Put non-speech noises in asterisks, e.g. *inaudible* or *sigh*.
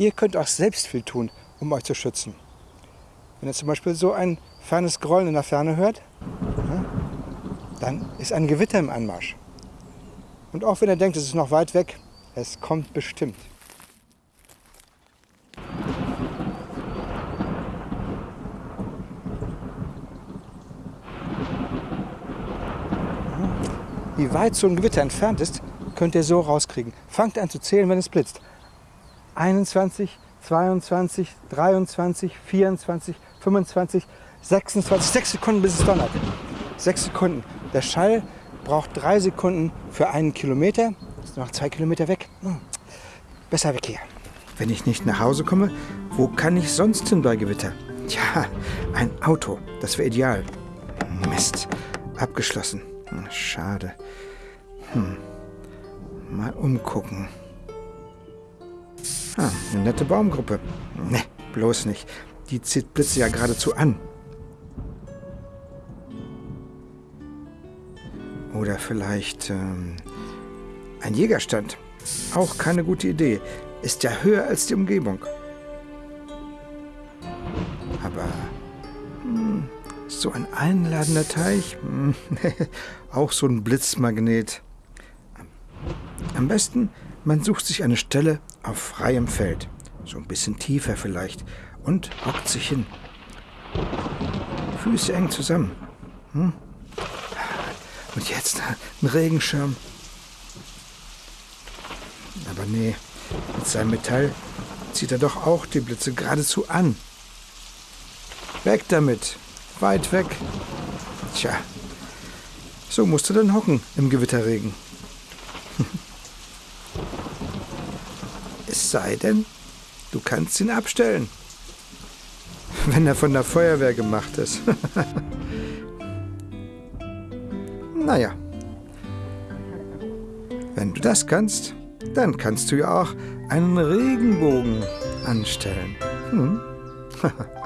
Ihr könnt auch selbst viel tun, um euch zu schützen. Wenn ihr zum Beispiel so ein fernes Grollen in der Ferne hört, dann ist ein Gewitter im Anmarsch. Und auch wenn ihr denkt, es ist noch weit weg, es kommt bestimmt. Wie weit so ein Gewitter entfernt ist, könnt ihr so rauskriegen. Fangt an zu zählen, wenn es blitzt. 21, 22, 23, 24, 25, 26, 6 Sekunden bis es donnert. 6 Sekunden. Der Schall braucht 3 Sekunden für einen Kilometer. Ist noch 2 Kilometer weg. Hm. Besser weg hier. Wenn ich nicht nach Hause komme, wo kann ich sonst hin bei Gewitter? Tja, ein Auto. Das wäre ideal. Mist. Abgeschlossen. Hm, schade. Hm. Mal umgucken. Ah, eine nette Baumgruppe. Ne, bloß nicht. Die zieht Blitze ja geradezu an. Oder vielleicht ähm, ein Jägerstand. Auch keine gute Idee. Ist ja höher als die Umgebung. Aber hm, so ein einladender Teich, hm, *laughs* auch so ein Blitzmagnet. Am besten, man sucht sich eine Stelle auf freiem Feld, so ein bisschen tiefer vielleicht, und hockt sich hin. Füße eng zusammen. Hm? Und jetzt ein Regenschirm. Aber nee, mit seinem Metall zieht er doch auch die Blitze geradezu an. Weg damit, weit weg. Tja, so musst du dann hocken im Gewitterregen. Es sei denn, du kannst ihn abstellen. *laughs* Wenn er von der Feuerwehr gemacht ist. *laughs* naja. Wenn du das kannst, dann kannst du ja auch einen Regenbogen anstellen. Hm? *laughs*